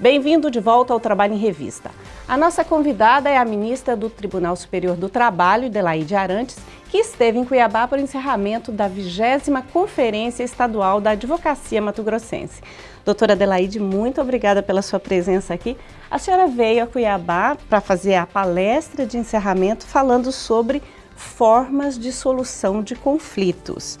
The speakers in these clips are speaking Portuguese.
Bem-vindo de volta ao Trabalho em Revista. A nossa convidada é a ministra do Tribunal Superior do Trabalho, Delaide Arantes, que esteve em Cuiabá para o encerramento da 20 Conferência Estadual da Advocacia Mato Grossense. Doutora Adelaide, muito obrigada pela sua presença aqui. A senhora veio a Cuiabá para fazer a palestra de encerramento falando sobre formas de solução de conflitos.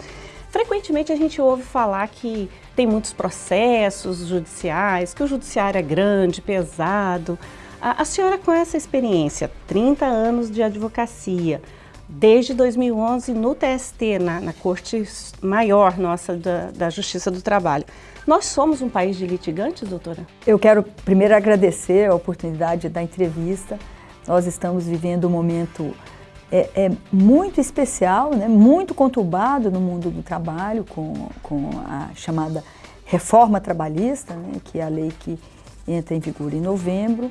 Frequentemente a gente ouve falar que tem muitos processos judiciais, que o judiciário é grande, pesado. A, a senhora com essa experiência, 30 anos de advocacia, desde 2011 no TST, na, na Corte Maior nossa da, da Justiça do Trabalho. Nós somos um país de litigantes, doutora? Eu quero primeiro agradecer a oportunidade da entrevista. Nós estamos vivendo um momento é, é, muito especial, né, muito conturbado no mundo do trabalho, com, com a chamada reforma trabalhista, né, que é a lei que entra em vigor em novembro.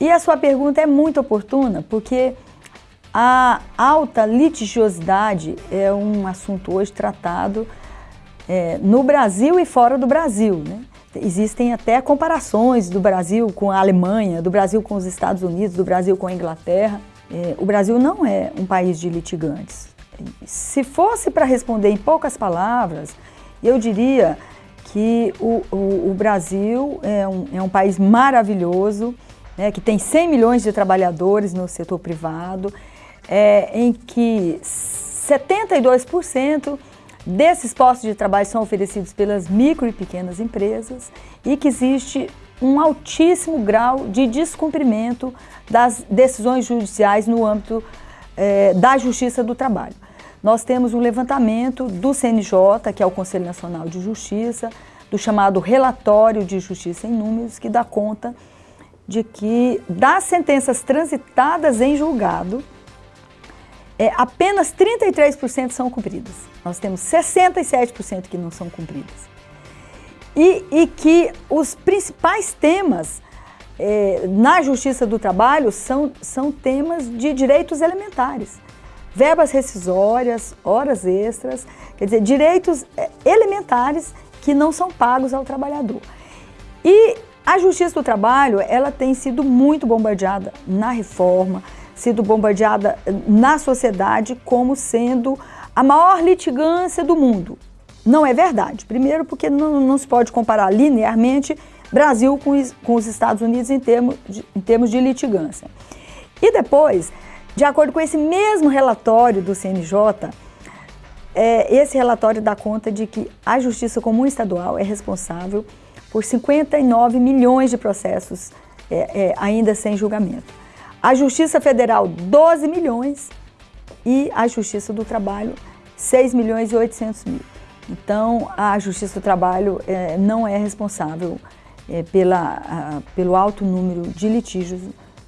E a sua pergunta é muito oportuna, porque a alta litigiosidade é um assunto hoje tratado é, no Brasil e fora do Brasil. Né? Existem até comparações do Brasil com a Alemanha, do Brasil com os Estados Unidos, do Brasil com a Inglaterra. É, o Brasil não é um país de litigantes. Se fosse para responder em poucas palavras, eu diria que o, o, o Brasil é um, é um, país maravilhoso, né, que tem 100 milhões de trabalhadores no setor privado, é, em que 72% desses postos de trabalho são oferecidos pelas micro e pequenas empresas e que existe um altíssimo grau de descumprimento das decisões judiciais no âmbito eh, da Justiça do Trabalho. Nós temos um levantamento do CNJ, que é o Conselho Nacional de Justiça, do chamado Relatório de Justiça em Números, que dá conta de que das sentenças transitadas em julgado, é, apenas 33% são cumpridas. Nós temos 67% que não são cumpridas e, e que os principais temas é, na Justiça do Trabalho são, são temas de direitos elementares. Verbas rescisórias, horas extras, quer dizer, direitos é, elementares que não são pagos ao trabalhador. E a Justiça do Trabalho, ela tem sido muito bombardeada na reforma, sido bombardeada na sociedade como sendo a maior litigância do mundo. Não é verdade. Primeiro porque não, não se pode comparar linearmente Brasil com, com os Estados Unidos em termos, de, em termos de litigância. E depois, de acordo com esse mesmo relatório do CNJ, é, esse relatório dá conta de que a Justiça Comum Estadual é responsável por 59 milhões de processos é, é, ainda sem julgamento. A Justiça Federal, 12 milhões e a Justiça do Trabalho, 6 milhões e 800 mil. Então, a Justiça do Trabalho é, não é responsável é, pela, pelo alto número de litígios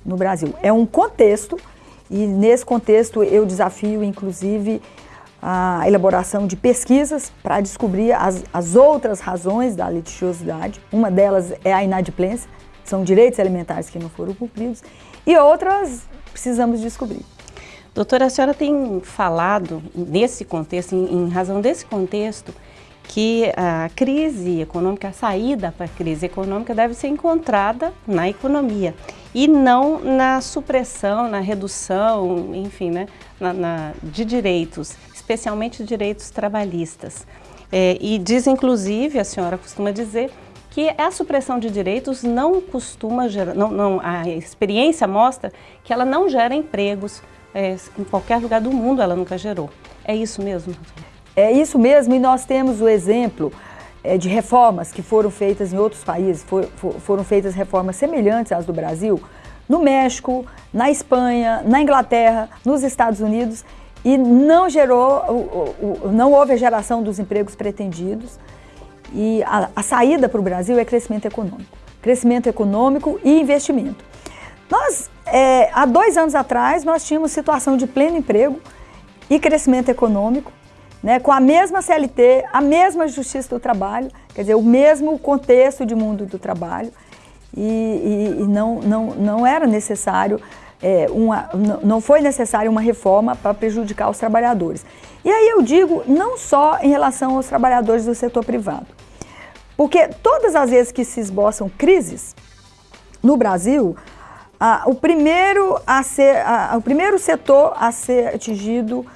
no Brasil. É um contexto e, nesse contexto, eu desafio, inclusive, a elaboração de pesquisas para descobrir as, as outras razões da litigiosidade. Uma delas é a inadimplência, são direitos alimentares que não foram cumpridos, e outras precisamos descobrir. Doutora, a senhora tem falado nesse contexto, em, em razão desse contexto, que a crise econômica, a saída para a crise econômica deve ser encontrada na economia e não na supressão, na redução, enfim, né, na, na, de direitos, especialmente direitos trabalhistas. É, e diz, inclusive, a senhora costuma dizer, que a supressão de direitos não costuma gerar, não, não, a experiência mostra que ela não gera empregos, é, em qualquer lugar do mundo ela nunca gerou. É isso mesmo? É isso mesmo, e nós temos o exemplo é, de reformas que foram feitas em outros países, for, for, foram feitas reformas semelhantes às do Brasil, no México, na Espanha, na Inglaterra, nos Estados Unidos, e não gerou, não houve a geração dos empregos pretendidos. E a, a saída para o Brasil é crescimento econômico. Crescimento econômico e investimento. Nós, é, há dois anos atrás, nós tínhamos situação de pleno emprego e crescimento econômico, né, com a mesma CLT, a mesma Justiça do Trabalho, quer dizer, o mesmo contexto de mundo do trabalho, e, e, e não, não, não era necessário, é, uma, não foi necessário uma reforma para prejudicar os trabalhadores. E aí eu digo, não só em relação aos trabalhadores do setor privado, porque todas as vezes que se esboçam crises, no Brasil, o, primeiro a ser, o primeiro setor a ser atingido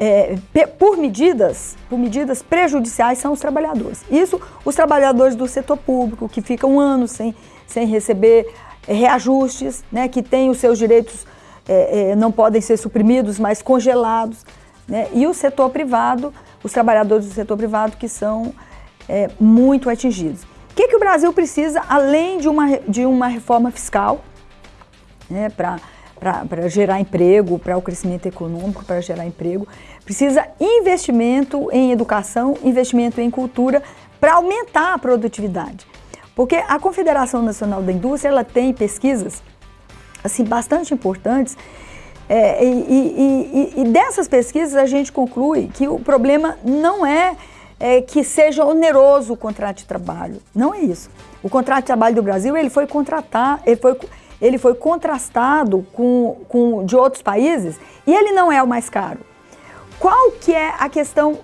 é, é, por medidas, por medidas prejudiciais são os trabalhadores. Isso, os trabalhadores do setor público, que ficam anos sem, sem receber reajustes, né, que têm os seus direitos, é, é, não podem ser suprimidos, mas congelados. Né, e o setor privado, os trabalhadores do setor privado que são é, muito atingidos. O que, que o Brasil precisa, além de uma, de uma reforma fiscal, né, para para gerar emprego, para o crescimento econômico, para gerar emprego. Precisa investimento em educação, investimento em cultura para aumentar a produtividade. Porque a Confederação Nacional da Indústria ela tem pesquisas assim bastante importantes é, e, e, e, e, dessas pesquisas a gente conclui que o problema não é, é, que seja oneroso o contrato de trabalho, não é isso. O contrato de trabalho do Brasil ele foi contratar, ele foi ele foi contrastado com, com de outros países e ele não é o mais caro. Qual que é a questão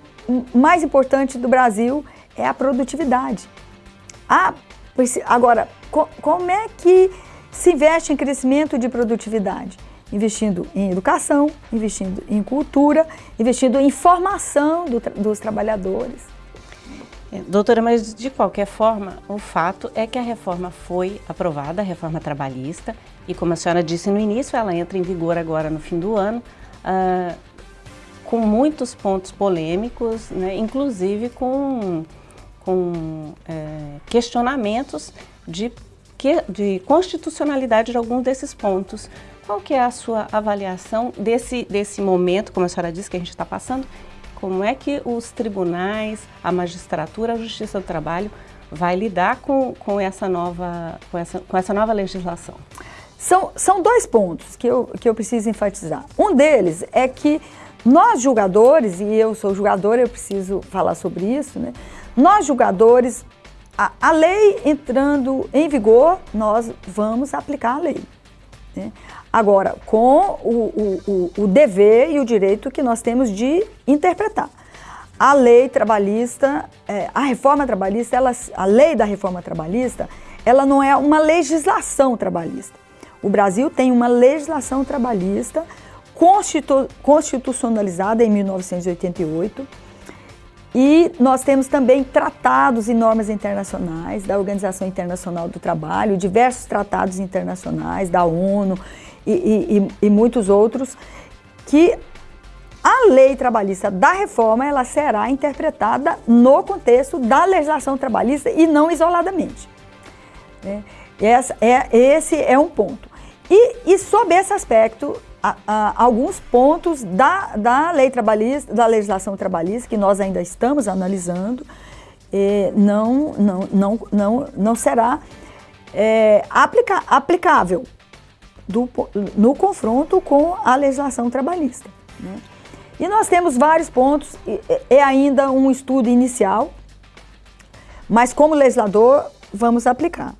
mais importante do Brasil? É a produtividade. A, agora, co, como é que se investe em crescimento de produtividade? Investindo em educação, investindo em cultura, investindo em formação do, dos trabalhadores. É, doutora, mas de qualquer forma, o fato é que a reforma foi aprovada, a reforma trabalhista, e como a senhora disse no início, ela entra em vigor agora no fim do ano, uh, com muitos pontos polêmicos, né, inclusive com, com é, questionamentos de, de constitucionalidade de alguns desses pontos. Qual que é a sua avaliação desse, desse momento, como a senhora disse, que a gente está passando, como é que os tribunais, a magistratura, a justiça do trabalho vai lidar com, com, essa, nova, com, essa, com essa nova legislação? São, são dois pontos que eu, que eu preciso enfatizar. Um deles é que nós julgadores, e eu sou julgadora, eu preciso falar sobre isso, né? Nós julgadores, a, a lei entrando em vigor, nós vamos aplicar a lei. Né? Agora, com o, o, o, dever e o direito que nós temos de interpretar. A lei trabalhista, é, a reforma trabalhista, ela, a lei da reforma trabalhista, ela não é uma legislação trabalhista. O Brasil tem uma legislação trabalhista constitu, constitucionalizada em 1988 e nós temos também tratados e normas internacionais da Organização Internacional do Trabalho, diversos tratados internacionais da ONU e, e, e muitos outros, que a lei trabalhista da reforma ela será interpretada no contexto da legislação trabalhista e não isoladamente. É, essa, é, esse é um ponto. E, e sob esse aspecto, a, alguns pontos da, da lei trabalhista, da legislação trabalhista, que nós ainda estamos analisando, não, não, não, não, não será é, aplica, aplicável do, no confronto com a legislação trabalhista. Né? E nós temos vários pontos, é ainda um estudo inicial, mas como legislador vamos aplicar.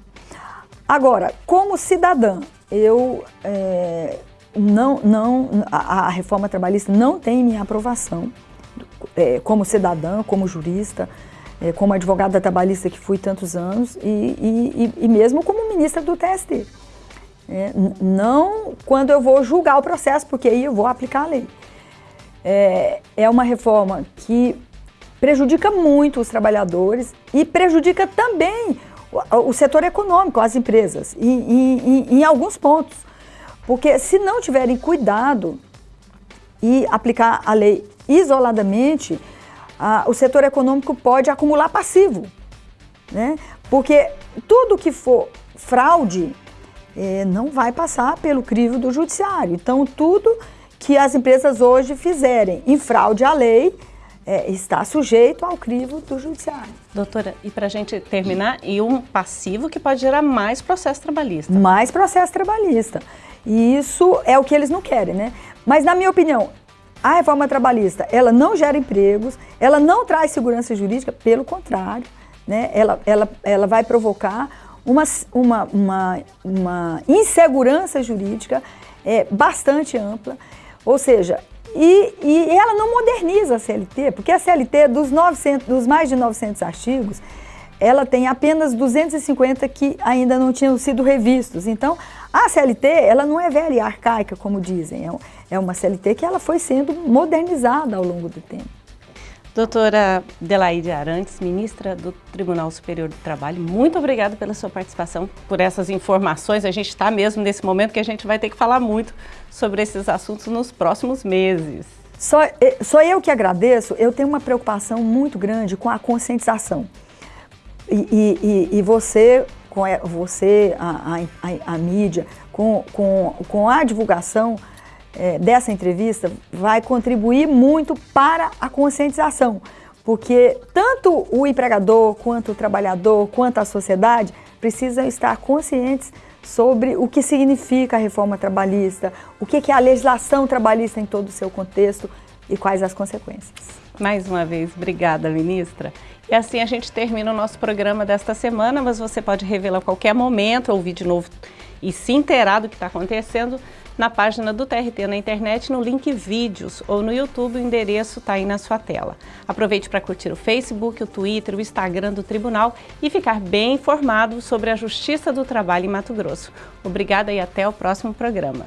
Agora, como cidadã, eu é, não, não, a, a, reforma trabalhista não tem minha aprovação é, como cidadã, como jurista, é, como advogada trabalhista que fui tantos anos e, e, e mesmo como ministra do TST. É, não quando eu vou julgar o processo, porque aí eu vou aplicar a lei. É, é uma reforma que prejudica muito os trabalhadores e prejudica também o, o setor econômico, as empresas, em, em, em alguns pontos. Porque se não tiverem cuidado e aplicar a lei isoladamente, a, o setor econômico pode acumular passivo. Né? Porque tudo que for fraude é, não vai passar pelo crivo do judiciário. Então, tudo que as empresas hoje fizerem em fraude à lei é, está sujeito ao crivo do judiciário. Doutora, e para a gente terminar, e um passivo que pode gerar mais processo trabalhista. Mais processo trabalhista. E isso é o que eles não querem, né? Mas, na minha opinião, a reforma trabalhista, ela não gera empregos, ela não traz segurança jurídica, pelo contrário, né? ela, ela, ela vai provocar uma, uma, uma, uma insegurança jurídica é, bastante ampla, ou seja, e, e ela não moderniza a CLT, porque a CLT, dos, 900, dos mais de 900 artigos, ela tem apenas 250 que ainda não tinham sido revistos. Então, a CLT, ela não é velha e arcaica, como dizem, é, é uma CLT que ela foi sendo modernizada ao longo do tempo. Doutora Delaide Arantes, ministra do Tribunal Superior do Trabalho, muito obrigada pela sua participação, por essas informações. A gente está mesmo nesse momento que a gente vai ter que falar muito sobre esses assuntos nos próximos meses. Só, eh, só eu que agradeço, eu tenho uma preocupação muito grande com a conscientização. E, e, e você, com você a, a, a, mídia, com, com, com a divulgação é, dessa entrevista, vai contribuir muito para a conscientização. Porque tanto o empregador, quanto o trabalhador, quanto a sociedade precisam estar conscientes sobre o que significa a reforma trabalhista, o que é a legislação trabalhista em todo o seu contexto e quais as consequências. Mais uma vez, obrigada, ministra. E assim a gente termina o nosso programa desta semana, mas você pode revê-lo a qualquer momento, ouvir de novo e se inteirar do que está acontecendo na página do TRT na internet, no link vídeos ou no YouTube, o endereço está aí na sua tela. Aproveite para curtir o Facebook, o Twitter, o Instagram do Tribunal e ficar bem informado sobre a Justiça do Trabalho em Mato Grosso. Obrigada e até o próximo programa.